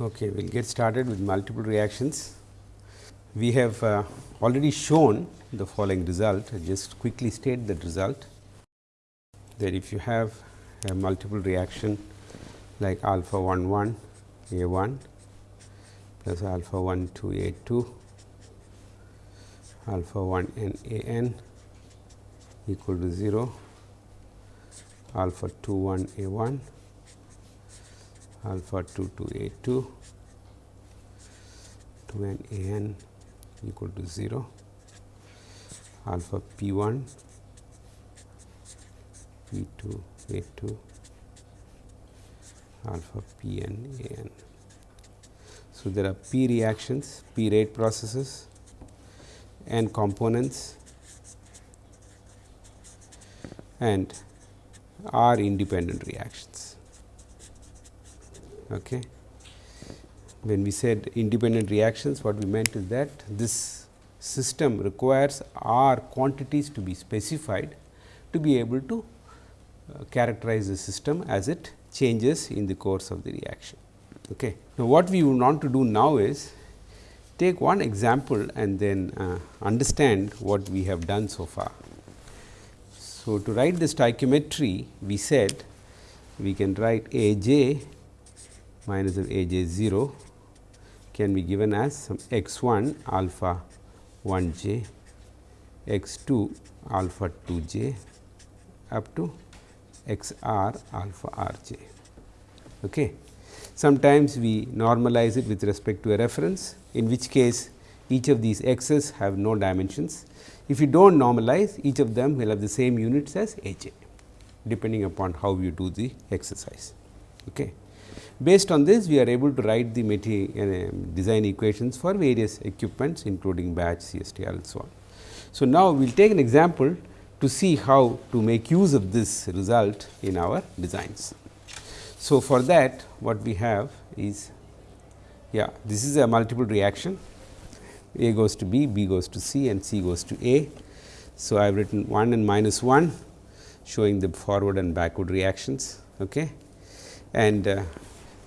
Okay, we will get started with multiple reactions. We have uh, already shown the following result, I just quickly state that result that if you have a multiple reaction like alpha 1 1 A 1 plus alpha 1 2 A 2 alpha 1 n A n equal to 0 alpha 2 1 A 1 alpha 2 to A 2 2 n A n equal to 0 alpha p 1 p 2 A 2 alpha p n A n. So, there are p reactions, p rate processes and components and r independent reactions. Okay. When we said independent reactions, what we meant is that this system requires r quantities to be specified to be able to uh, characterize the system as it changes in the course of the reaction. Okay. Now, what we want to do now is take one example and then uh, understand what we have done so far. So, to write the stoichiometry we said we can write A j minus of A j 0 can be given as some x 1 alpha 1 j, x 2 alpha 2 j up to x r alpha r j. Okay. Sometimes we normalize it with respect to a reference, in which case each of these x's have no dimensions. If you do not normalize, each of them will have the same units as a j, depending upon how you do the exercise. Okay. Based on this, we are able to write the uh, design equations for various equipments, including batch, CSTR and so on. So, now we will take an example to see how to make use of this result in our designs. So, for that what we have is yeah this is a multiple reaction A goes to B, B goes to C and C goes to A. So, I have written 1 and minus 1 showing the forward and backward reactions okay. And uh,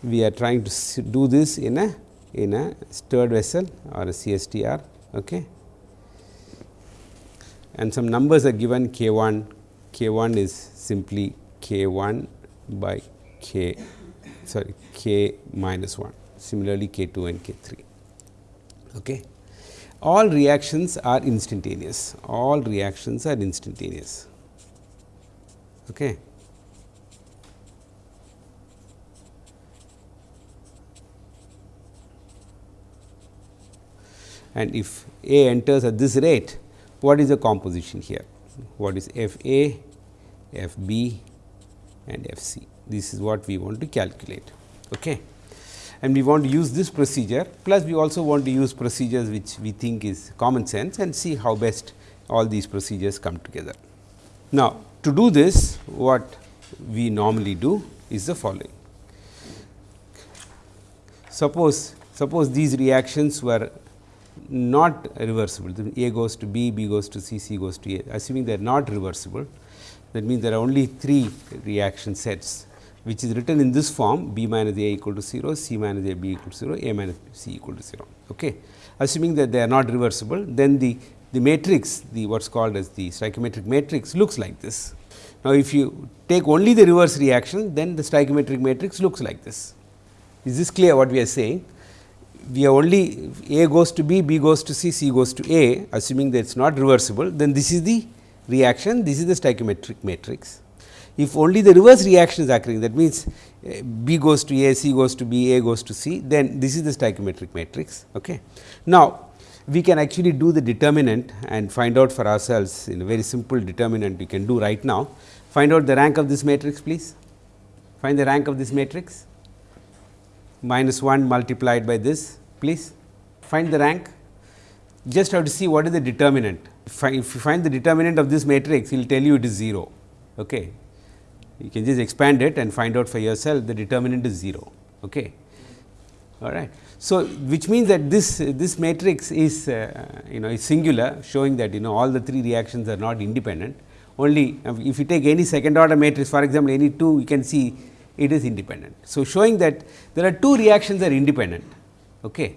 we are trying to do this in a in a stirred vessel or a CSTR okay and some numbers are given k 1, k 1 is simply k 1 by k sorry k minus 1 similarly k 2 and k 3. Okay. All reactions are instantaneous, all reactions are instantaneous. Okay. And if A enters at this rate, what is the composition here? What is F A, F B and F C? This is what we want to calculate. Okay. And we want to use this procedure plus we also want to use procedures which we think is common sense and see how best all these procedures come together. Now, to do this what we normally do is the following. Suppose, suppose these reactions were not reversible, A goes to B, B goes to C, C goes to A, assuming they are not reversible, that means there are only three reaction sets which is written in this form B minus A equal to 0, C minus A B equal to 0, A minus C equal to 0. Okay. Assuming that they are not reversible, then the, the matrix, the what is called as the stoichiometric matrix looks like this. Now, if you take only the reverse reaction, then the stoichiometric matrix looks like this. Is this clear what we are saying? We are only A goes to B, B goes to C, C goes to A, assuming that it is not reversible, then this is the reaction, this is the stoichiometric matrix. If only the reverse reaction is occurring that means, uh, B goes to A, C goes to B, A goes to C then this is the stoichiometric matrix. Okay. Now, we can actually do the determinant and find out for ourselves in a very simple determinant we can do right now. Find out the rank of this matrix please. Find the rank of this matrix minus 1 multiplied by this please. Find the rank just have to see what is the determinant. If, you find the determinant of this matrix, it will tell you it is 0. Okay you can just expand it and find out for yourself the determinant is 0. Okay. All right. So, which means that this this matrix is uh, you know is singular showing that you know all the three reactions are not independent only if you take any second order matrix for example, any two you can see it is independent. So, showing that there are two reactions are independent. Okay.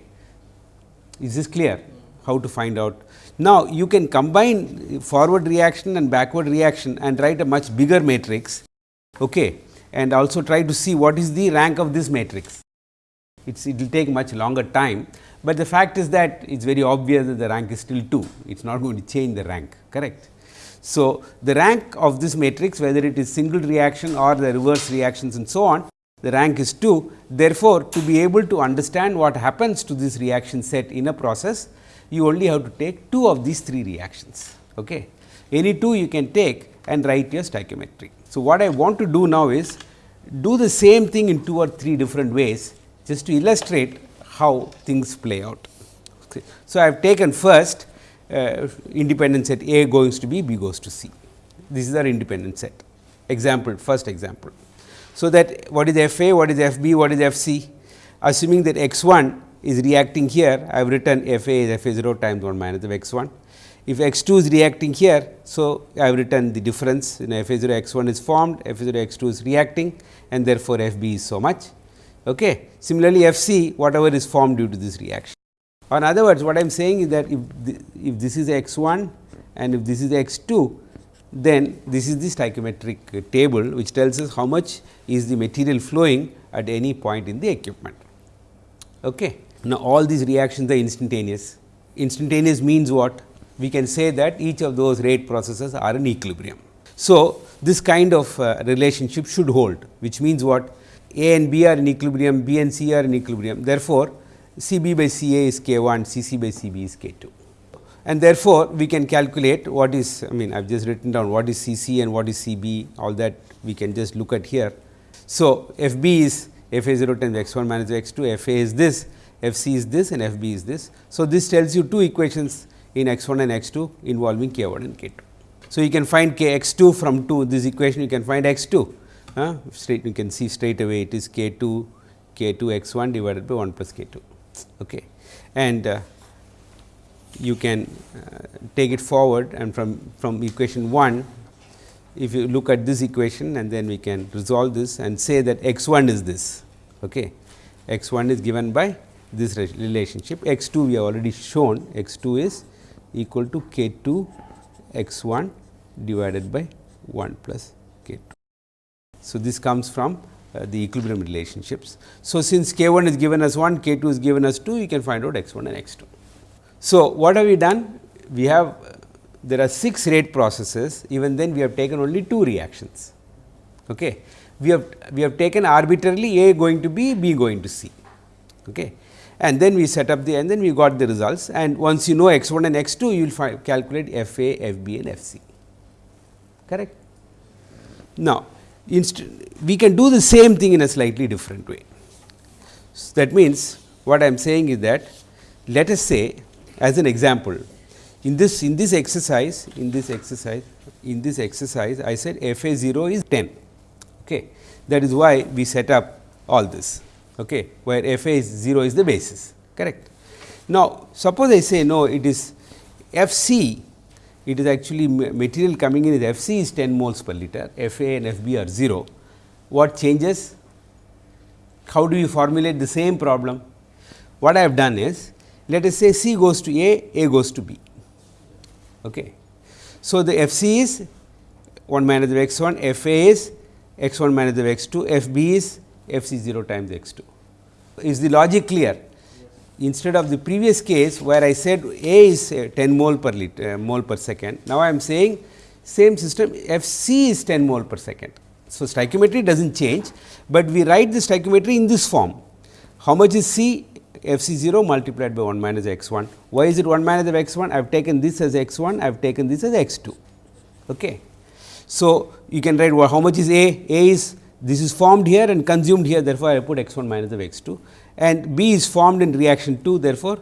Is this clear? How to find out? Now, you can combine forward reaction and backward reaction and write a much bigger matrix okay, and also try to see what is the rank of this matrix. It will take much longer time, but the fact is that it is very obvious that the rank is still 2, it is not going to change the rank correct. So, the rank of this matrix whether it is single reaction or the reverse reactions and so on, the rank is 2. Therefore, to be able to understand what happens to this reaction set in a process, you only have to take 2 of these 3 reactions. Okay. Any 2 you can take and write your stoichiometry. So, what I want to do now is do the same thing in 2 or 3 different ways just to illustrate how things play out. Okay. So, I have taken first uh, independent set A goes to B, B goes to C. This is our independent set example first example. So, that what is F A, what is F B, what is F C assuming that x 1 is reacting here I have written F A is F A 0 times 1 minus of x 1. If x 2 is reacting here, so I have written the difference in F A 0 x 1 is formed, F A 0 x 2 is reacting and therefore, F B is so much. Okay. Similarly, F C whatever is formed due to this reaction. Or in other words, what I am saying is that if, the, if this is x 1 and if this is x 2, then this is the stoichiometric table which tells us how much is the material flowing at any point in the equipment. Okay. Now, all these reactions are instantaneous. Instantaneous means what? We can say that each of those rate processes are in equilibrium. So, this kind of uh, relationship should hold, which means what? A and B are in equilibrium, B and C are in equilibrium. Therefore, C b by C a is k 1, C c by C b is k 2. And therefore, we can calculate what is I mean I have just written down what is C c and what is C b all that we can just look at here. So, F b is f a 0 times x 1 minus x 2, f a is this, f c is this and f b is this. So, this tells you two equations in x 1 and x 2 involving k 1 and k 2. So, you can find k x 2 from 2 this equation you can find x 2 uh, straight you can see straight away it is k 2 k 2 x 1 divided by 1 plus k 2 okay. and uh, you can uh, take it forward and from from equation 1 if you look at this equation and then we can resolve this and say that x 1 is this okay. x 1 is given by this relationship x 2 we have already shown x 2 is equal to k 2 x 1 divided by 1 plus k 2. So, this comes from the equilibrium relationships. So, since k 1 is given as 1, k 2 is given as 2, you can find out x 1 and x 2. So, what have we done? We have uh, there are 6 rate processes, even then we have taken only 2 reactions. Okay. We have we have taken arbitrarily A going to B, B going to C. Okay. And then we set up the and then we got the results and once you know x 1 and x 2, you will find calculate f A, f B and f C correct. Now, we can do the same thing in a slightly different way. So, that means, what I am saying is that let us say as an example in this in this exercise in this exercise in this exercise I said f a 0 is 10 okay. that is why we set up all this okay, where f a is 0 is the basis correct. Now, suppose I say no it is f c it is actually material coming in is F c is 10 moles per liter, F a and F b are 0. What changes? How do you formulate the same problem? What I have done is, let us say C goes to A, A goes to B. Okay. So, the F c is 1 minus of x 1, F a is x 1 minus of x 2, F b is F c 0 times x 2. Is the logic clear? Instead of the previous case where I said A is 10 mole per liter, uh, mole per second. Now, I am saying same system F c is 10 mole per second. So, stoichiometry does not change, but we write the stoichiometry in this form. How much is C? F c 0 multiplied by 1 minus x 1. Why is it 1 minus of x 1? I have taken this as x 1, I have taken this as x 2. Okay. So, you can write well, how much is A? A is this is formed here and consumed here therefore, I put x 1 minus of x 2 and B is formed in reaction 2 therefore,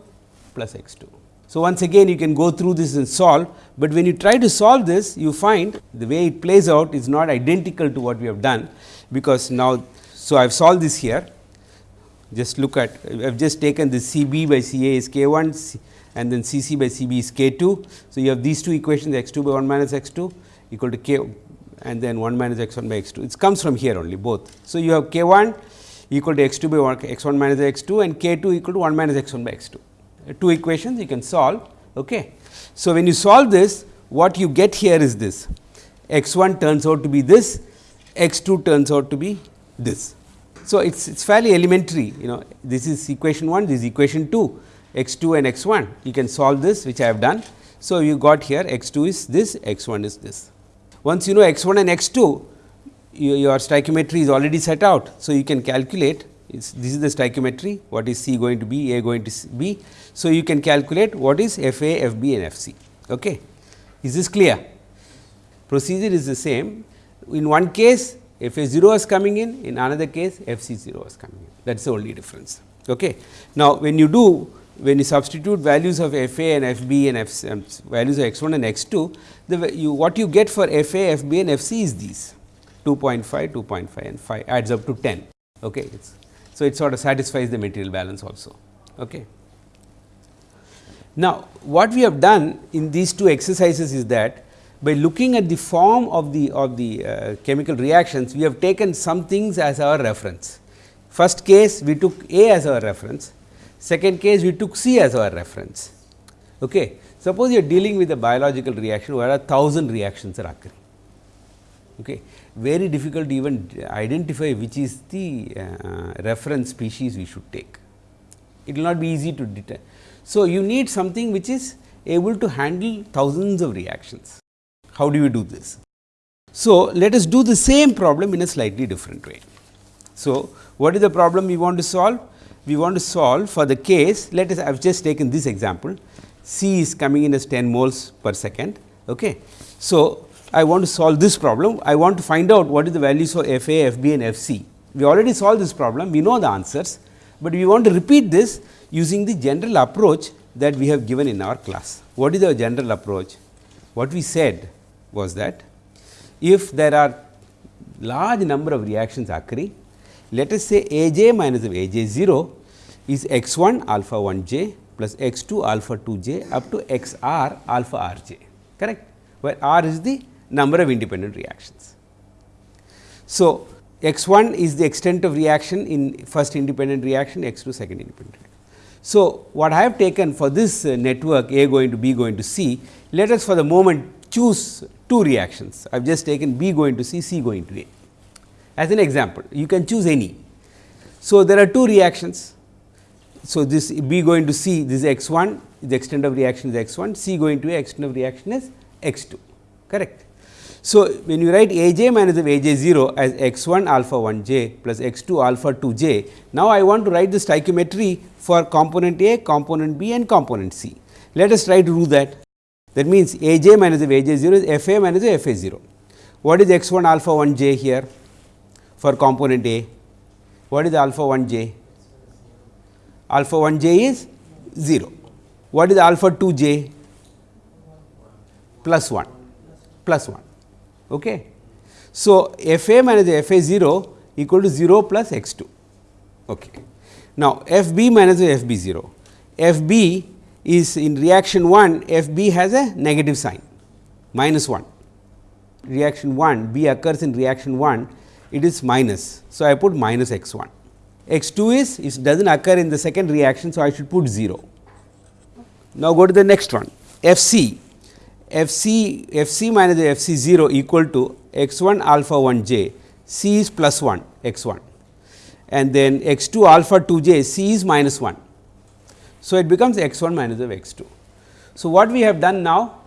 plus x 2. So, once again you can go through this and solve, but when you try to solve this you find the way it plays out is not identical to what we have done, because now. So, I have solved this here just look at I have just taken the C b by C a is k 1 and then C c by C b is k 2. So, you have these two equations x 2 by 1 minus x 2 equal to k and then 1 minus x 1 by x 2. It comes from here only both. So, you have k 1 equal to x 2 by 1 x 1 minus x 2 and k 2 equal to 1 minus x 1 by x 2. Uh, two equations you can solve. Okay. So, when you solve this what you get here is this x 1 turns out to be this, x 2 turns out to be this. So, it is it's fairly elementary you know this is equation 1 this is equation 2 x 2 and x 1 you can solve this which I have done. So, you got here x 2 is this x 1 is this. Once you know x 1 and x 2 your stoichiometry is already set out. So, you can calculate this is the stoichiometry what is C going to be A going to be. So, you can calculate what is F A F B and F C. Okay. Is this clear? Procedure is the same in one case F A 0 is coming in, in another case F C 0 is coming in that is the only difference. Okay. Now, when you do when you substitute values of f a and f b and f um, values of x 1 and x 2, the you what you get for f a, f b and f c is these 2.5, 2.5 and 5 adds up to 10. Okay. It's, so, it sort of satisfies the material balance also. Okay. Now, what we have done in these two exercises is that by looking at the form of the of the uh, chemical reactions, we have taken some things as our reference. First case we took A as our reference, second case we took C as our reference. Okay. Suppose you are dealing with a biological reaction where a thousand reactions are occurring. Okay. Very difficult to even identify which is the uh, reference species we should take. It will not be easy to determine. So, you need something which is able to handle thousands of reactions. How do you do this? So, let us do the same problem in a slightly different way. So, what is the problem we want to solve? We want to solve for the case, let us I have just taken this example, C is coming in as 10 moles per second. Okay. So, I want to solve this problem, I want to find out what is the values of F A, F B and F C. We already solved this problem, we know the answers, but we want to repeat this using the general approach that we have given in our class. What is the general approach? What we said was that if there are large number of reactions occurring, let us say A j minus of A j 0 is x 1 alpha 1 j plus x 2 alpha 2 j up to x r alpha r j correct, where r is the number of independent reactions. So, x 1 is the extent of reaction in first independent reaction, x 2 second independent. reaction. So, what I have taken for this uh, network A going to B going to C, let us for the moment choose two reactions. I have just taken B going to C, C going to A as an example. You can choose any. So, there are two reactions. So, this B going to C, this is x 1, the extent of reaction is x 1, C going to A, extent of reaction is x 2, correct. So, when you write A j minus of A j 0 as x 1 alpha 1 j plus x 2 alpha 2 j, now I want to write the stoichiometry for component A, component B and component C. Let us try to do that. That means, A j minus of A j 0 is F A minus of F A 0. What is x 1 alpha 1 j here for component A? What is alpha 1 j? Alpha 1 j is 0. What is alpha 2 j? Plus 1, plus 1. Okay. So, f a minus f a 0 equal to 0 plus x 2. Okay. Now, f b minus f b 0, f b is in reaction 1 f b has a negative sign minus 1 reaction 1 b occurs in reaction 1 it is minus. So, I put minus x 1 x 2 is it does not occur in the second reaction. So, I should put 0. Now, go to the next one f c f c f c minus f c 0 equal to x 1 alpha 1 j c is plus 1 x 1 and then x 2 alpha 2 j c is minus 1. So, it becomes x 1 minus of x 2. So, what we have done now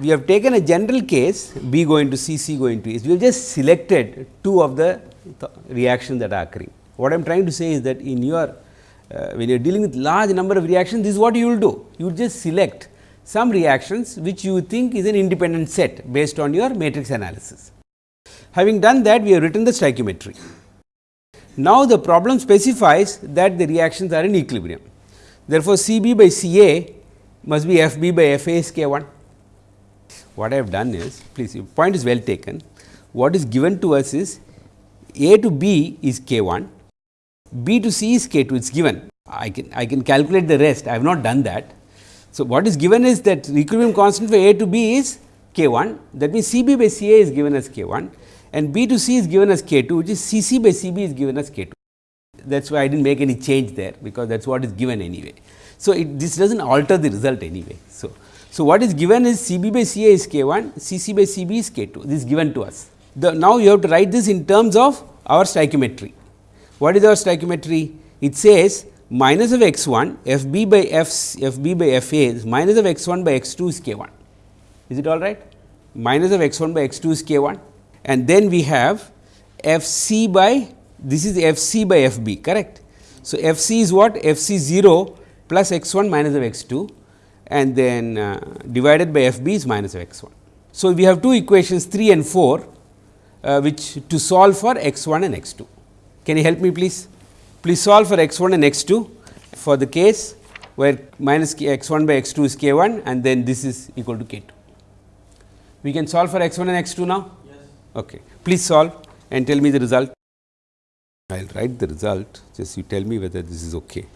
we have taken a general case b going to c c going to a we have just selected two of the th reactions that are occurring. What I am trying to say is that in your uh, when you are dealing with large number of reactions this is what you will do you just select some reactions which you think is an independent set based on your matrix analysis. Having done that we have written the stoichiometry. Now, the problem specifies that the reactions are in equilibrium. Therefore, C b by C a must be F b by F a is k 1. What I have done is please your point is well taken. What is given to us is A to B is k 1, B to C is k 2 it is given. I can I can calculate the rest I have not done that so, what is given is that equilibrium constant for A to B is k 1 that means C b by C a is given as k 1 and B to C is given as k 2 which is C c by C b is given as k 2. That is why I did not make any change there because that is what is given anyway. So, it, this does not alter the result anyway. So, so what is given is C b by C a is k 1, C c by C b is k 2 this is given to us. The, now, you have to write this in terms of our stoichiometry. What is our stoichiometry? It says minus of x 1 f b by f, f b by f a is minus of x 1 by x 2 is k 1. Is it all right? Minus of x 1 by x 2 is k 1 and then we have f c by this is f c by f b correct. So, f c is what f c 0 plus x 1 minus of x 2 and then uh, divided by f b is minus of x 1. So, we have two equations 3 and 4 uh, which to solve for x 1 and x 2. Can you help me please? Please solve for x 1 and x 2 for the case where minus x 1 by x 2 is k 1 and then this is equal to k 2. We can solve for x 1 and x 2 now? Yes. Okay. Please solve and tell me the result. I will write the result, just you tell me whether this is okay.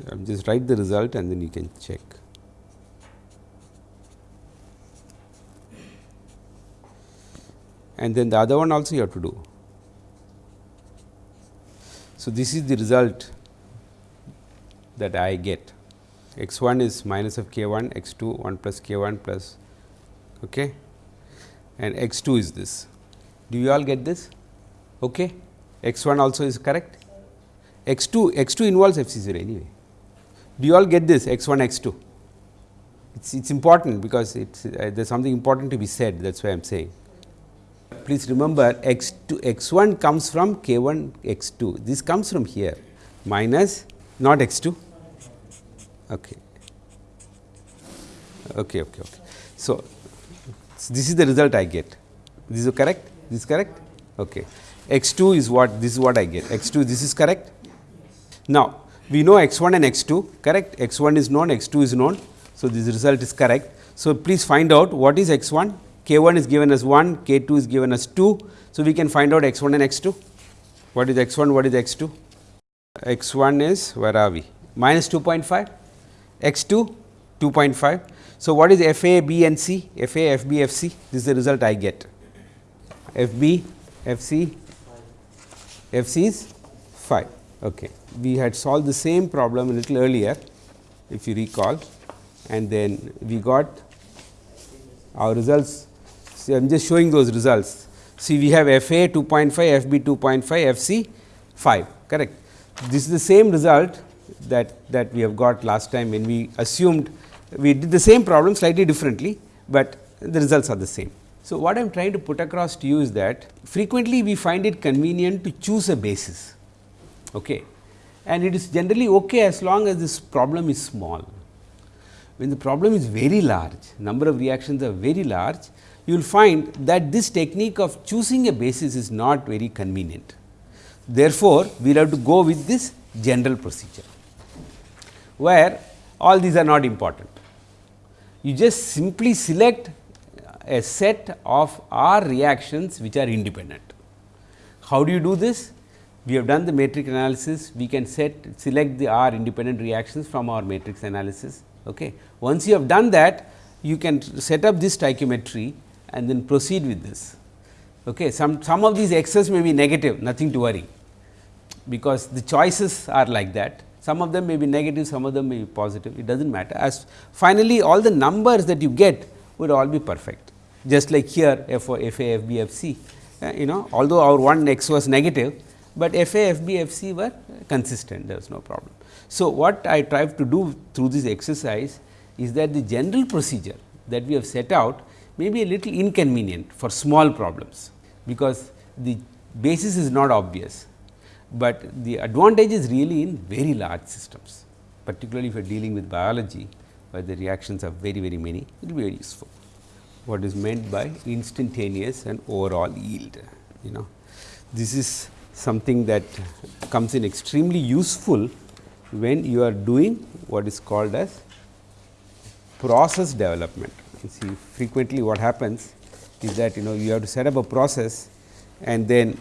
Just, um, just write the result and then you can check. And then the other one also you have to do. So, this is the result that I get x 1 is minus of k 1 x 2 1 plus k 1 plus okay, and x 2 is this. Do you all get this? Okay. x 1 also is correct x 2 x 2 involves f c 0 anyway. Do you all get this x 1 x 2? It is important because it's uh, there is something important to be said that is why I am saying. Please remember x 2 x 1 comes from k 1 x 2 this comes from here minus not x 2 okay. Okay okay okay. So this is the result i get. This is correct? This is correct? Okay. X 2 is what this is what I get. X 2 this is correct. Now, we know x 1 and x 2 correct x 1 is known x 2 is known. So, this result is correct. So, please find out what is x 1 k 1 is given as 1 k 2 is given as 2. So, we can find out x 1 and x 2 what is x 1 what is x 2 x 1 is where are we minus 2.5 x 2 2.5. So, what is f a b and c f a f b f c this is the result I get f b f c f c is 5. Okay. We had solved the same problem a little earlier if you recall and then we got our results. See, I am just showing those results. See, we have f a 2.5, f b 2.5, f c 5 correct. This is the same result that, that we have got last time when we assumed we did the same problem slightly differently, but the results are the same. So, what I am trying to put across to you is that frequently we find it convenient to choose a basis okay. And it is generally okay as long as this problem is small. When the problem is very large, number of reactions are very large, you will find that this technique of choosing a basis is not very convenient. Therefore, we will have to go with this general procedure, where all these are not important. You just simply select a set of R reactions which are independent. How do you do this? We have done the matrix analysis, we can set select the R independent reactions from our matrix analysis. Okay. Once you have done that, you can set up this stoichiometry and then proceed with this. Okay. Some, some of these x's may be negative, nothing to worry, because the choices are like that. Some of them may be negative, some of them may be positive, it does not matter. As finally, all the numbers that you get would all be perfect. Just like here f f a, f b, f c, uh, you know although our one x was negative, but f a, f b, f c were consistent there was no problem. So, what I tried to do through this exercise is that the general procedure that we have set out may be a little inconvenient for small problems, because the basis is not obvious, but the advantage is really in very large systems, particularly if you are dealing with biology where the reactions are very very many, it will be very useful. What is meant by instantaneous and overall yield, you know. This is something that comes in extremely useful when you are doing what is called as process development. You see frequently what happens is that you know you have to set up a process and then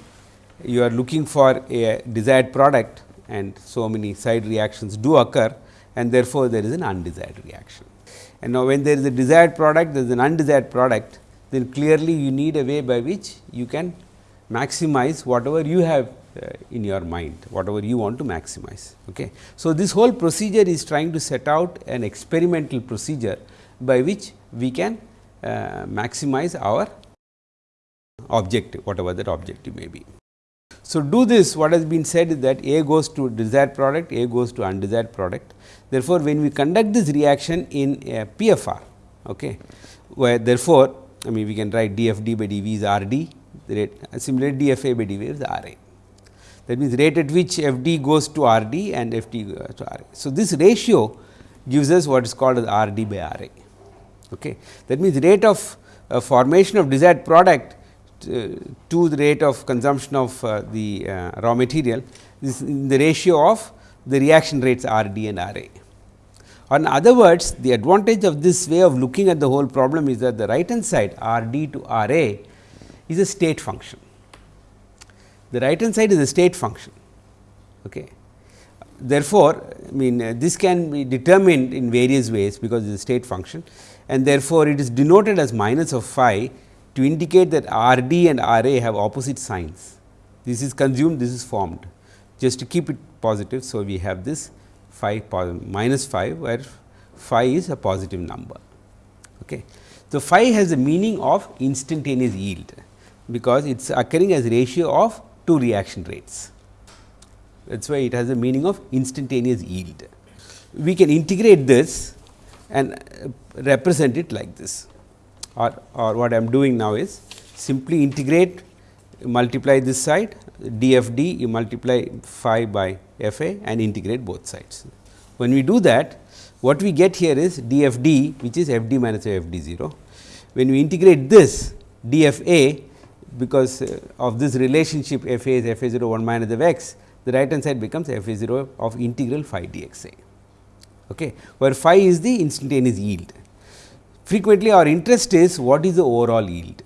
you are looking for a desired product and so many side reactions do occur and therefore, there is an undesired reaction. And now, when there is a desired product there is an undesired product then clearly you need a way by which you can maximize whatever you have uh, in your mind whatever you want to maximize. Okay. So, this whole procedure is trying to set out an experimental procedure by which we can uh, maximize our objective whatever that objective may be. So, do this what has been said is that A goes to desired product, A goes to undesired product. Therefore, when we conduct this reaction in a PFR, okay, where therefore, I mean we can write dfd by dv is R d, the rate similarly dfa by dv is R a. That means, rate at which f d goes to R d and fd goes to R a. So, this ratio gives us what is called as R d by R a. Okay. That means, rate of uh, formation of desired product uh, to the rate of consumption of uh, the uh, raw material is in the ratio of the reaction rates R d and R a. In other words, the advantage of this way of looking at the whole problem is that the right hand side R d to R a is a state function. The right hand side is a state function. Okay. Therefore, I mean uh, this can be determined in various ways because it is a state function and therefore, it is denoted as minus of phi to indicate that R d and R a have opposite signs. This is consumed, this is formed just to keep it positive. So, we have this phi minus phi where phi is a positive number. Okay. So, phi has the meaning of instantaneous yield because it is occurring as ratio of two reaction rates. That is why it has the meaning of instantaneous yield. We can integrate this and uh, represent it like this or, or what I am doing now is simply integrate multiply this side dfd you multiply phi by fa and integrate both sides. When we do that what we get here is dfd which is fd minus fd 0. When we integrate this dfa because uh, of this relationship fa is fa 0 1 minus of x the right hand side becomes fa 0 of integral phi dxa okay, where phi is the instantaneous yield frequently our interest is what is the overall yield.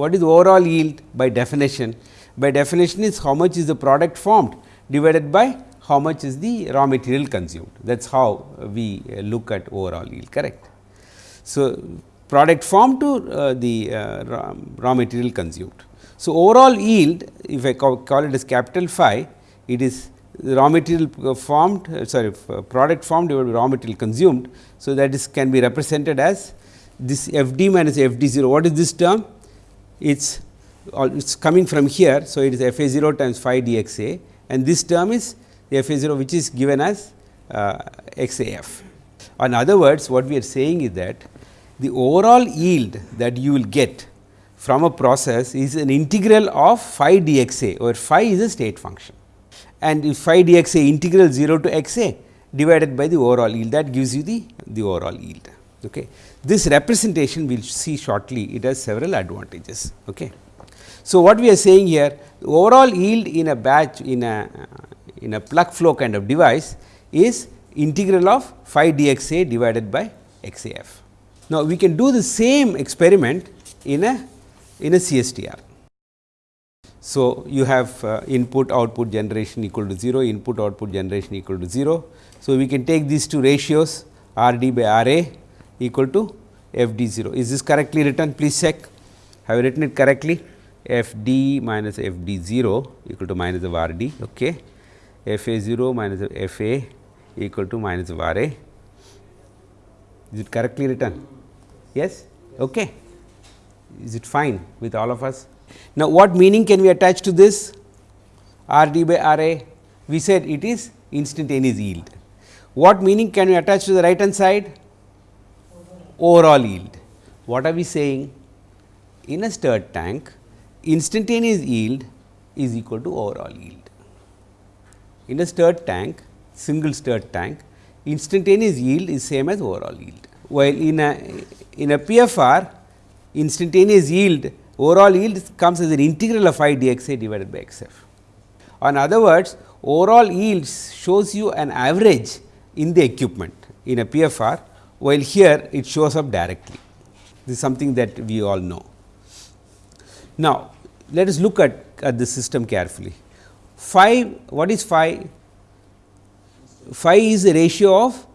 What is overall yield by definition? By definition is how much is the product formed divided by how much is the raw material consumed. That is how we look at overall yield correct. So, product formed to uh, the uh, raw, raw, material consumed. So, overall yield if I call, call it as capital phi it is raw material formed uh, sorry product formed divided by raw material consumed. So, that is can be represented as this f d minus f d 0 what is this term it is it is coming from here. So, it is f a 0 times phi d x a and this term is f a 0 which is given as uh, x a f. In other words what we are saying is that the overall yield that you will get from a process is an integral of phi d x a where phi is a state function and if phi d x a integral 0 to x a divided by the overall yield that gives you the, the overall yield. Okay. This representation we will see shortly it has several advantages. Okay. So, what we are saying here the overall yield in a batch in a in a plug flow kind of device is integral of phi dxa divided by xaf. Now, we can do the same experiment in a in a CSTR. So, you have uh, input output generation equal to 0 input output generation equal to 0. So, we can take these two ratios R d by R a equal to f d 0. Is this correctly written? Please check. Have I written it correctly? f d minus f d 0 equal to minus of r d. Okay. f a 0 minus of f a equal to minus of r a. Is it correctly written? Yes? Okay. Is it fine with all of us? Now, what meaning can we attach to this r d by r a? We said it is instantaneous yield. What meaning can we attach to the right hand side? overall yield. What are we saying? In a stirred tank, instantaneous yield is equal to overall yield. In a stirred tank, single stirred tank, instantaneous yield is same as overall yield. While in a in a PFR, instantaneous yield overall yield comes as an integral of phi dxa divided by xf. In other words, overall yield shows you an average in the equipment in a PFR while here it shows up directly. This is something that we all know. Now, let us look at, at the system carefully. Phi, what is phi? Phi is the ratio of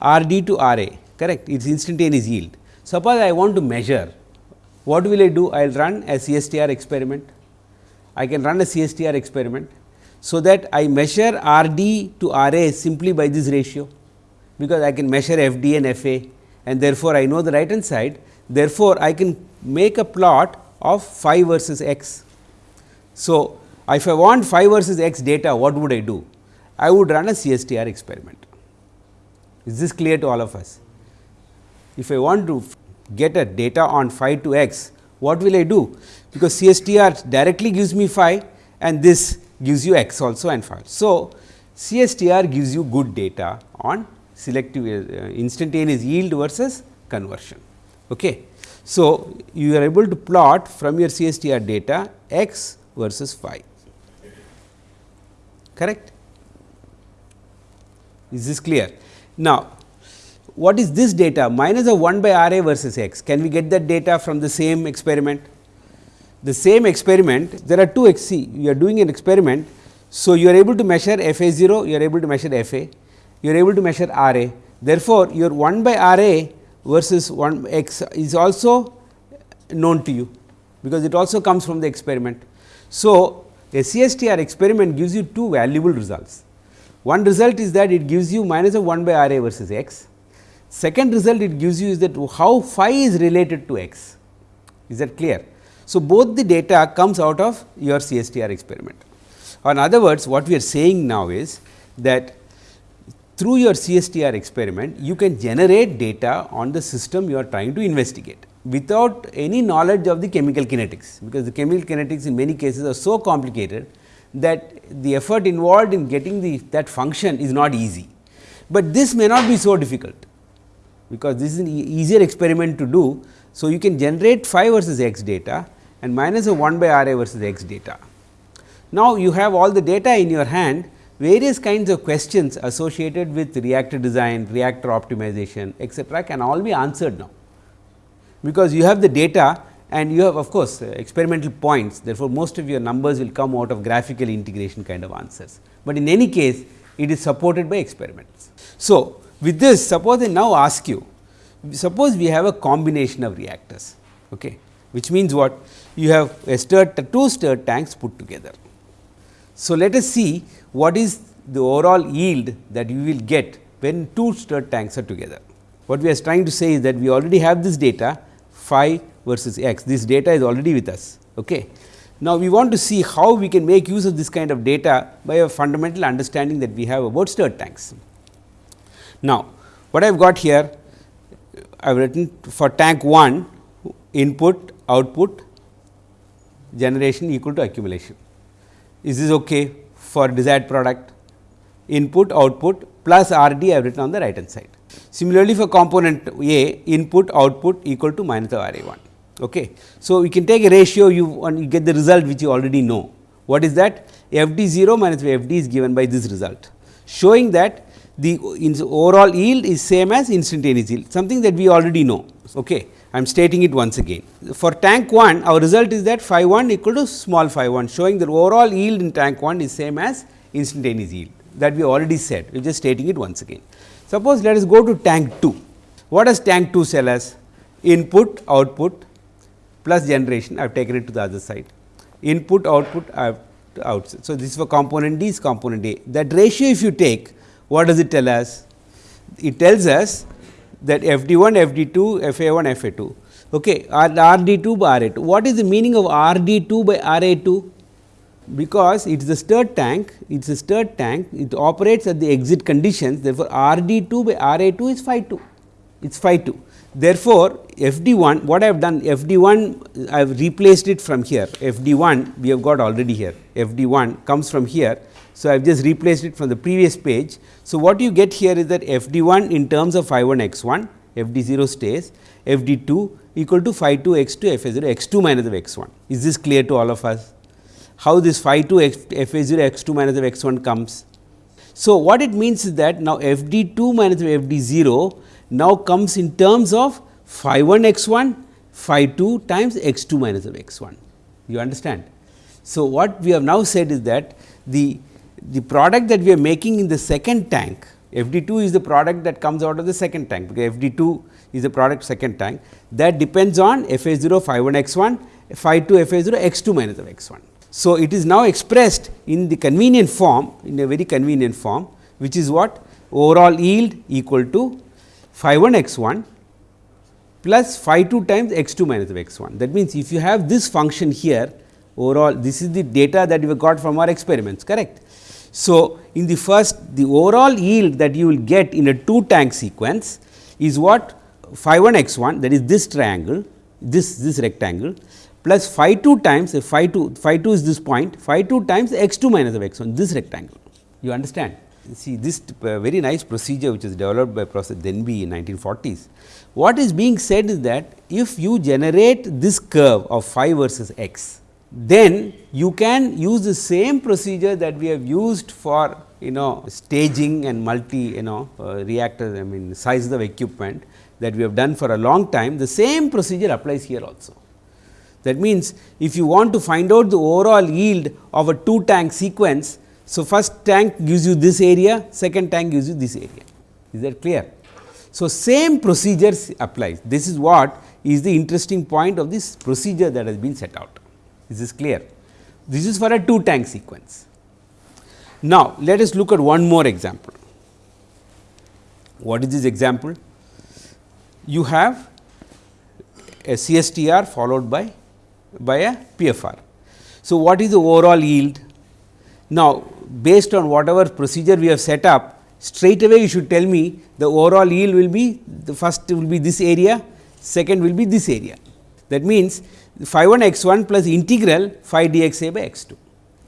R d to R a, correct? It is instantaneous yield. Suppose I want to measure, what will I do? I will run a CSTR experiment. I can run a CSTR experiment. So, that I measure R d to R a simply by this ratio, because I can measure F d and F a and therefore, I know the right hand side. Therefore, I can make a plot of phi versus x. So, if I want phi versus x data, what would I do? I would run a CSTR experiment. Is this clear to all of us? If I want to get a data on phi to x, what will I do? Because CSTR directly gives me phi and this gives you x also and phi. So, CSTR gives you good data on selective uh, instantaneous yield versus conversion. Okay. So, you are able to plot from your CSTR data x versus phi correct. Is this clear? Now, what is this data minus of 1 by R a versus x can we get that data from the same experiment? The same experiment there are two x c you are doing an experiment. So, you are able to measure f a 0 you are able to measure f a you are able to measure R a therefore, your 1 by R a versus 1 x is also known to you, because it also comes from the experiment. So, a CSTR experiment gives you two valuable results. One result is that it gives you minus of 1 by R a versus x. Second result it gives you is that how phi is related to x. Is that clear? So, both the data comes out of your CSTR experiment. In other words, what we are saying now is that through your CSTR experiment, you can generate data on the system you are trying to investigate without any knowledge of the chemical kinetics, because the chemical kinetics in many cases are so complicated that the effort involved in getting the that function is not easy. But this may not be so difficult, because this is an easier experiment to do. So, you can generate phi versus x data and minus of 1 by R a versus x data. Now, you have all the data in your hand various kinds of questions associated with reactor design, reactor optimization etcetera can all be answered now. Because you have the data and you have of course, uh, experimental points therefore, most of your numbers will come out of graphical integration kind of answers, but in any case it is supported by experiments. So, with this suppose I now ask you suppose we have a combination of reactors okay, which means what you have a stirred two stirred tanks put together. So, let us see what is the overall yield that you will get when two stirred tanks are together. What we are trying to say is that we already have this data phi versus x, this data is already with us. Okay. Now, we want to see how we can make use of this kind of data by a fundamental understanding that we have about stirred tanks. Now, what I have got here, I have written for tank 1 input output generation equal to accumulation. Is this okay? for desired product input output plus R d I have written on the right hand side. Similarly, for component A input output equal to minus of R a 1. Okay. So, we can take a ratio you and you get the result which you already know. What is that? F d 0 minus F d is given by this result, showing that the overall yield is same as instantaneous yield, something that we already know. Okay. I am stating it once again. For tank 1 our result is that phi 1 equal to small phi 1 showing that overall yield in tank 1 is same as instantaneous yield that we already said we are just stating it once again. Suppose let us go to tank 2. What does tank 2 tell us? Input output plus generation I have taken it to the other side input output I have outside. So, this is for component D is component A that ratio if you take what does it tell us? It tells us that f d 1, f d 2, f a 1, f a 2. Okay, R d 2 by R a 2. What is the meaning of R d 2 by R a 2? Because it is a stirred tank, it is a stirred tank, it operates at the exit conditions. Therefore, R d 2 by R a 2 is phi 2, it is phi 2. Therefore, f d 1 what I have done f d 1 I have replaced it from here f d 1 we have got already here f d 1 comes from here so, I have just replaced it from the previous page. So, what you get here is that f d 1 in terms of phi 1 x 1, f d 0 stays, f d 2 equal to phi 2 x 2 f a 0 x 2 minus of x 1. Is this clear to all of us? How this phi 2 x, f a 0 x 2 minus of x 1 comes? So, what it means is that now f d 2 minus of f d 0 now comes in terms of phi 1 x 1 phi 2 times x 2 minus of x 1. You understand? So, what we have now said is that the, the product that we are making in the second tank f d 2 is the product that comes out of the second tank, because f d 2 is the product second tank that depends on f a 0 phi 1 x 1 phi 2 f a 0 x 2 minus of x 1. So, it is now expressed in the convenient form in a very convenient form which is what overall yield equal to phi 1 x 1 plus phi 2 times x 2 minus of x 1. That means, if you have this function here overall this is the data that we got from our experiments correct. So, in the first the overall yield that you will get in a 2 tank sequence is what phi 1 x 1 that is this triangle this this rectangle plus phi 2 times if phi 2 phi 2 is this point phi 2 times x 2 minus of x 1 this rectangle you understand. See this uh, very nice procedure which is developed by Professor Denbigh in 1940s. What is being said is that if you generate this curve of phi versus x then you can use the same procedure that we have used for you know staging and multi you know uh, reactors I mean sizes of equipment that we have done for a long time the same procedure applies here also. That means, if you want to find out the overall yield of a 2 tank sequence. So, first tank gives you this area, second tank gives you this area. Is that clear? So, same procedures applies. This is what is the interesting point of this procedure that has been set out. Is clear? This is for a 2 tank sequence. Now, let us look at one more example. What is this example? You have a CSTR followed by, by a PFR. So, what is the overall yield? Now, based on whatever procedure we have set up, straight away you should tell me the overall yield will be the first will be this area, second will be this area. That means, phi 1 x 1 plus integral phi dx a by x 2.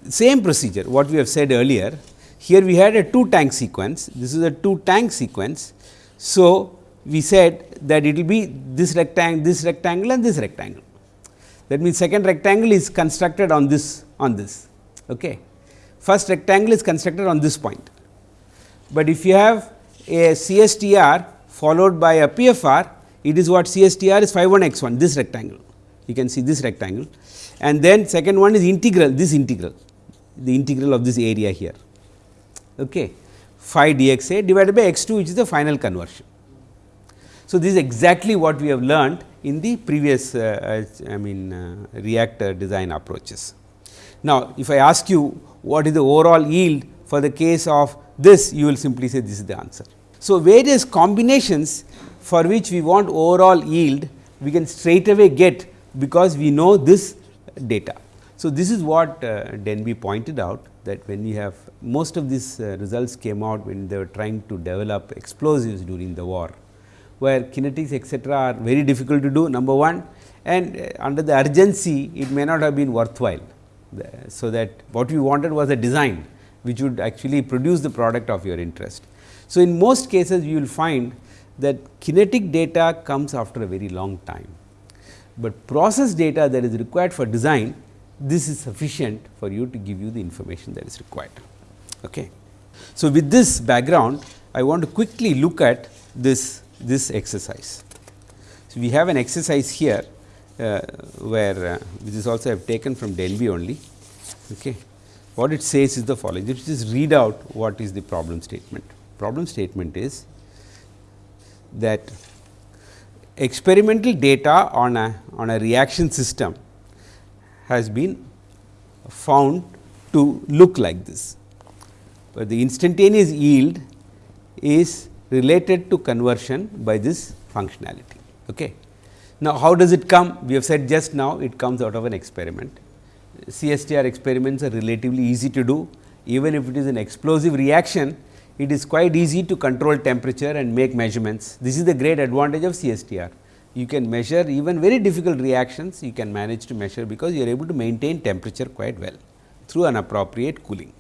Same procedure what we have said earlier. Here we had a 2 tank sequence, this is a 2 tank sequence. So, we said that it will be this rectangle, this rectangle and this rectangle. That means, second rectangle is constructed on this on this. Okay. First rectangle is constructed on this point, but if you have a CSTR followed by a PFR, it is what CSTR is phi 1 x 1 this rectangle you can see this rectangle and then second one is integral this integral the integral of this area here okay phi dx a divided by x 2 which is the final conversion. So, this is exactly what we have learned in the previous uh, I mean uh, reactor design approaches. Now, if I ask you what is the overall yield for the case of this you will simply say this is the answer. So, various combinations for which we want overall yield we can straight away get because we know this data. So, this is what uh, Denbigh pointed out that when we have most of these uh, results came out when they were trying to develop explosives during the war, where kinetics etcetera are very difficult to do number one and uh, under the urgency it may not have been worthwhile. The, so, that what we wanted was a design which would actually produce the product of your interest. So, in most cases you will find that kinetic data comes after a very long time but process data that is required for design this is sufficient for you to give you the information that is required. Okay. So, with this background I want to quickly look at this this exercise. So, we have an exercise here uh, where uh, this is also I have taken from Denbigh only. Okay. What it says is the following, let us just read out what is the problem statement. Problem statement is that experimental data on a on a reaction system has been found to look like this, but the instantaneous yield is related to conversion by this functionality. Okay. Now, how does it come? We have said just now it comes out of an experiment. CSTR experiments are relatively easy to do even if it is an explosive reaction it is quite easy to control temperature and make measurements. This is the great advantage of CSTR. You can measure even very difficult reactions, you can manage to measure because you are able to maintain temperature quite well through an appropriate cooling.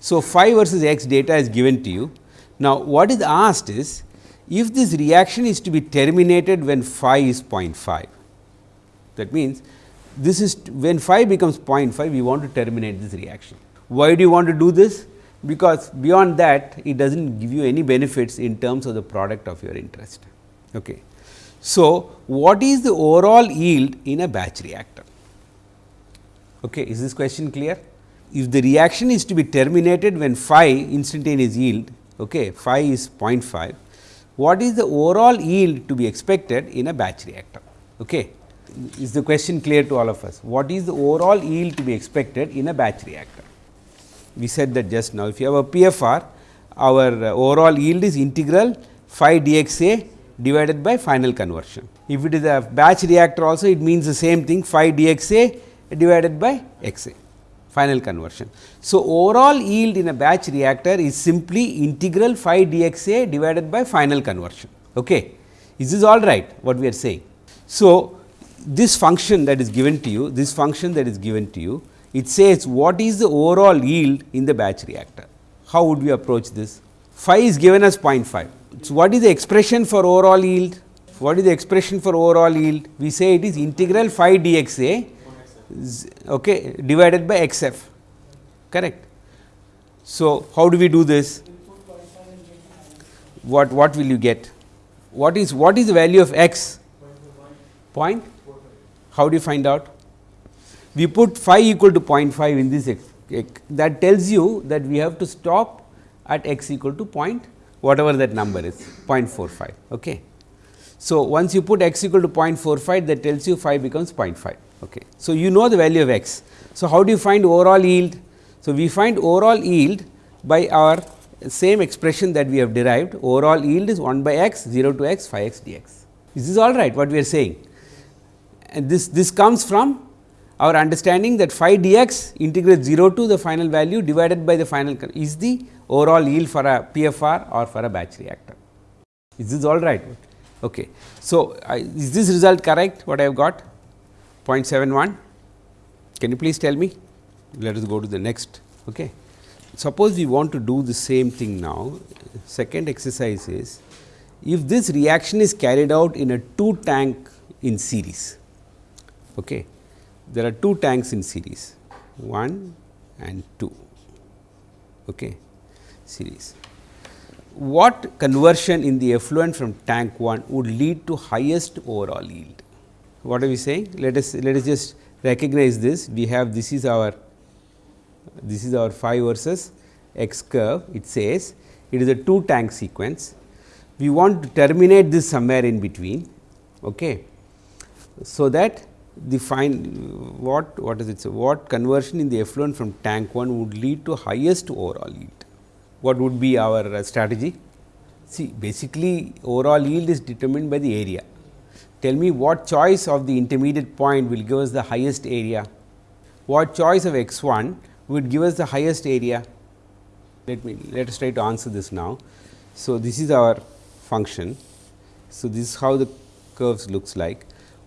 So, phi versus x data is given to you. Now, what is asked is if this reaction is to be terminated when phi is 0.5, that means this is when phi becomes 0.5 we want to terminate this reaction. Why do you want to do this? Because beyond that it does not give you any benefits in terms of the product of your interest. Okay. So, what is the overall yield in a batch reactor? Okay, is this question clear? If the reaction is to be terminated when phi instantaneous yield, okay, phi is 0.5, what is the overall yield to be expected in a batch reactor? Okay. Is the question clear to all of us? What is the overall yield to be expected in a batch reactor? We said that just now. If you have a PFR, our uh, overall yield is integral phi dxa divided by final conversion. If it is a batch reactor also it means the same thing phi dxa divided by xa final conversion. So, overall yield in a batch reactor is simply integral phi dxa divided by final conversion. Okay. Is this all right what we are saying? So, this function that is given to you, this function that is given to you, it says what is the overall yield in the batch reactor. How would we approach this? Phi is given as 0.5. So, what is the expression for overall yield? What is the expression for overall yield? We say it is integral phi dxa okay, divided by x f correct. So, how do we do this? What what will you get? What is what is the value of x? Point? How do you find out? We put phi equal to 0.5 in this x, x, that tells you that we have to stop at x equal to point whatever that number is 0.45. Okay. So, once you put x equal to 0.45 that tells you phi becomes 0.5. Okay. So, you know the value of x. So, how do you find overall yield? So, we find overall yield by our same expression that we have derived overall yield is 1 by x 0 to x phi x dx. Is this all right what we are saying? And this, this comes from our understanding that phi dx integrate 0 to the final value divided by the final is the overall yield for a PFR or for a batch reactor. Is this all right? Okay. So, uh, is this result correct what I have got? 0.71 can you please tell me let us go to the next okay suppose we want to do the same thing now second exercise is if this reaction is carried out in a two tank in series okay there are two tanks in series 1 and 2 okay series what conversion in the effluent from tank 1 would lead to highest overall yield what are we saying? Let us let us just recognize this. We have this is our this is our phi versus x curve. It says it is a two tank sequence. We want to terminate this somewhere in between. Okay. So, that the fine what what is it? So, what conversion in the effluent from tank 1 would lead to highest overall yield? What would be our uh, strategy? See basically overall yield is determined by the area tell me what choice of the intermediate point will give us the highest area, what choice of x 1 would give us the highest area. Let me let us try to answer this now. So, this is our function. So, this is how the curves looks like.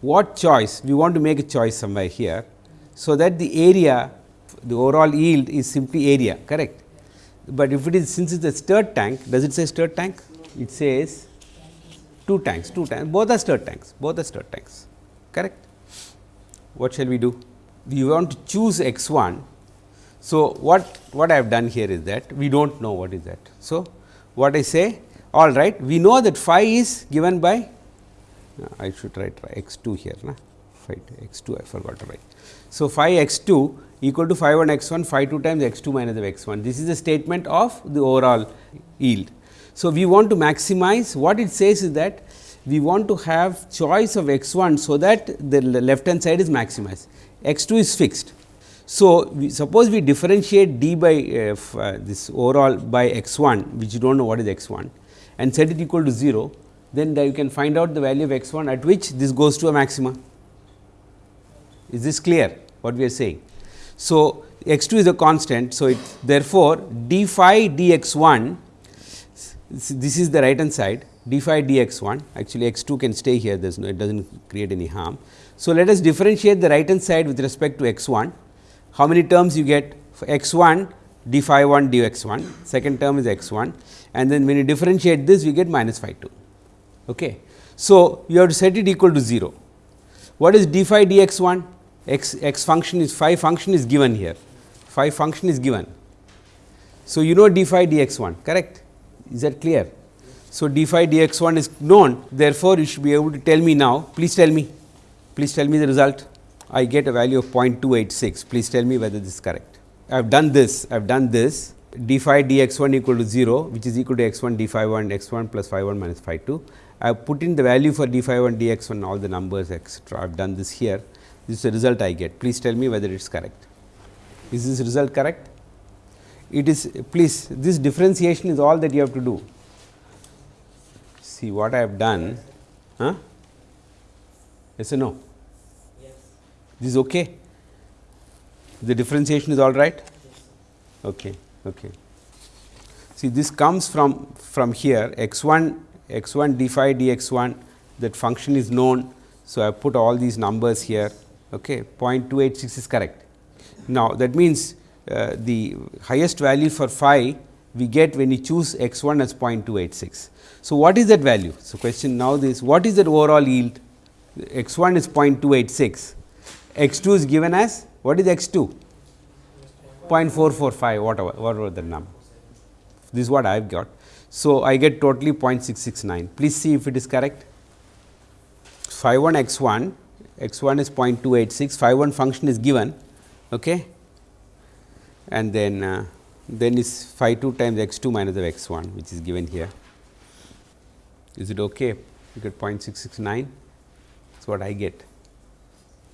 What choice we want to make a choice somewhere here. So, that the area the overall yield is simply area correct, but if it is since it is a stirred tank does it say stirred tank it says two tanks, two tanks, both are stirred tanks, both are stirred tanks, correct. What shall we do? We want to choose x 1. So, what, what I have done here is that we do not know what is that. So, what I say all right, we know that phi is given by I should write x 2 here, na? phi x 2 I forgot to write. So, phi x 2 equal to phi 1 x 1 phi 2 times x 2 minus of x 1. This is the statement of the overall yield. So, we want to maximize what it says is that we want to have choice of x 1. So, that the left hand side is maximized x 2 is fixed. So, we suppose we differentiate d by uh, uh, this overall by x 1 which you do not know what is x 1 and set it equal to 0 then you can find out the value of x 1 at which this goes to a maxima. Is this clear what we are saying? So, x 2 is a constant. So, it therefore, d phi d x 1 this is the right hand side d phi d x 1 actually x 2 can stay here there is no it does not create any harm. So, let us differentiate the right hand side with respect to x 1 how many terms you get for x 1 d phi 1 d x 1 second term is x 1 and then when you differentiate this we get minus phi 2. Okay. So, you have to set it equal to 0 what is d phi d x 1 x x function is phi function is given here. Phi function is given. So, you know d phi d x 1 correct? Is that clear. So, d phi d x 1 is known. Therefore, you should be able to tell me now. Please tell me. Please tell me the result. I get a value of 0.286 please tell me whether this is correct. I have done this. I have done this d phi d x 1 equal to 0 which is equal to x 1 d phi 1 x 1 plus phi 1 minus phi 2. I have put in the value for d phi 1 d x 1 all the numbers etcetera. I have done this here this is the result I get please tell me whether it is correct. Is this result correct? It is please this differentiation is all that you have to do. See what I have done huh? yes or no? Yes. This is okay. The differentiation is all right. Okay. Okay. See this comes from from here x 1 x 1 d phi d x 1 that function is known. So, I put all these numbers here okay 0.286 is correct. Now, that means uh, the highest value for phi we get when you choose x 1 as 0.286. So, what is that value? So, question now this what is that overall yield x 1 is 0.286 x 2 is given as what is x 2 0.445 whatever whatever the number this is what I have got. So, I get totally 0.669 please see if it is correct. phi 1 x 1 x 1 is 0.286 phi 1 function is given okay? And then uh, then is phi 2 times x 2 minus of x 1 which is given here. Is it okay? You get 0.669 that is what I get.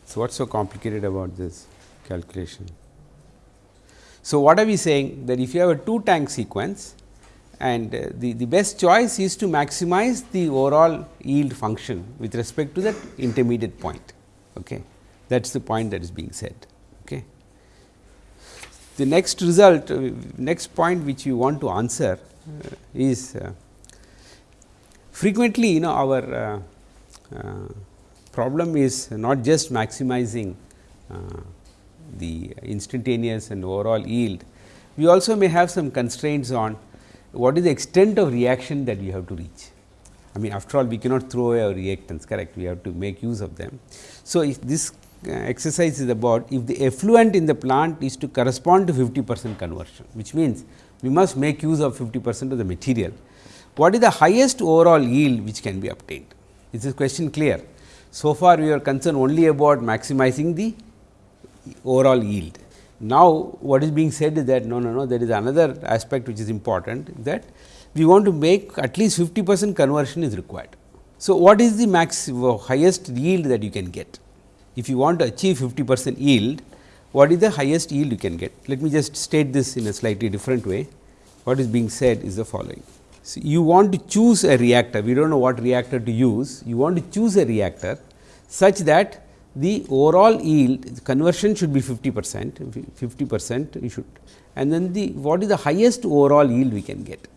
So, what is so complicated about this calculation? So, what are we saying that if you have a two tank sequence and uh, the, the best choice is to maximize the overall yield function with respect to that intermediate point. Okay. That is the point that is being said. Okay. The next result, uh, next point which you want to answer uh, is uh, frequently you know our uh, uh, problem is not just maximizing the instantaneous and overall yield, we also may have some constraints on what is the extent of reaction that we have to reach. I mean after all we cannot throw away our reactants correct, we have to make use of them. So, if this uh, exercise is about if the effluent in the plant is to correspond to 50 percent conversion, which means we must make use of 50 percent of the material. What is the highest overall yield which can be obtained? Is this question clear? So far we are concerned only about maximizing the overall yield. Now, what is being said is that no, no, no, there is another aspect which is important that we want to make at least 50 percent conversion is required. So, what is the max uh, highest yield that you can get? If you want to achieve 50 percent yield, what is the highest yield you can get? Let me just state this in a slightly different way. What is being said is the following. So, you want to choose a reactor, we do not know what reactor to use, you want to choose a reactor such that the overall yield conversion should be 50 percent, 50 percent you should and then the what is the highest overall yield we can get.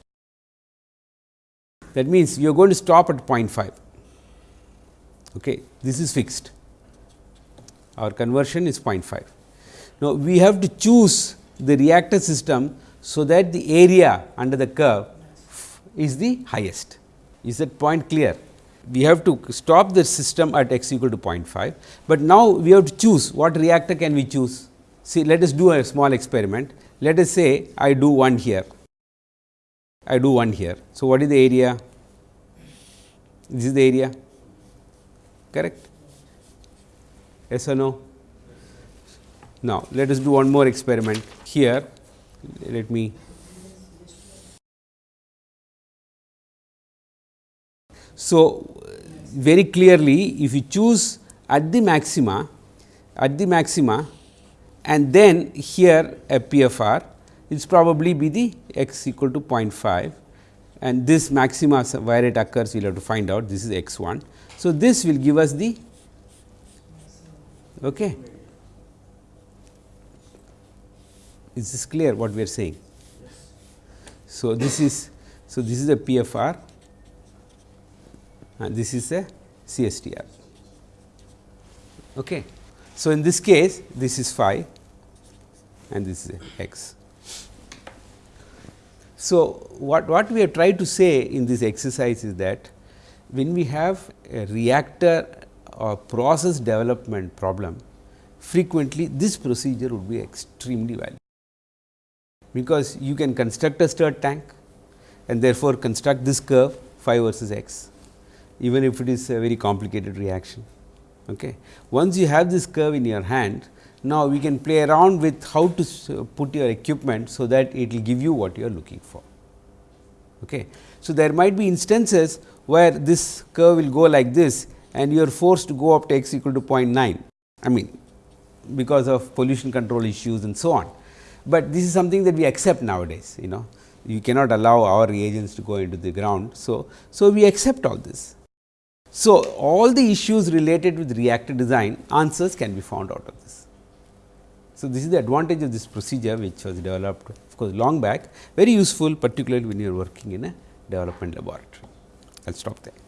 That means, you are going to stop at 0.5, okay. this is fixed, our conversion is 0.5. Now, we have to choose the reactor system, so that the area under the curve is the highest. Is that point clear? We have to stop the system at x equal to 0.5, but now we have to choose what reactor can we choose. See let us do a small experiment. Let us say I do one here, I do one here. So, what is the area? This is the area correct yes or no. Now, let us do one more experiment here let me So, very clearly if you choose at the maxima at the maxima and then here a PFR it is probably be the x equal to 0.5 and this maxima where it occurs we will have to find out this is x 1. So, this will give us the okay. Is this clear what we are saying? So, this is so this is a PFR and this is a CSTR. Okay. So, in this case this is phi and this is x. So, what, what we have tried to say in this exercise is that when we have a reactor or process development problem frequently this procedure would be extremely valuable because you can construct a stirred tank and therefore, construct this curve phi versus x even if it is a very complicated reaction. Okay. Once you have this curve in your hand, now we can play around with how to uh, put your equipment, so that it will give you what you are looking for. Okay. So, there might be instances where this curve will go like this and you are forced to go up to x equal to 0.9. I mean because of pollution control issues and so on, but this is something that we accept nowadays you know you cannot allow our reagents to go into the ground. So, so we accept all this. So, all the issues related with reactor design answers can be found out of this. So, this is the advantage of this procedure which was developed of course, long back very useful particularly when you are working in a development laboratory. I will stop there.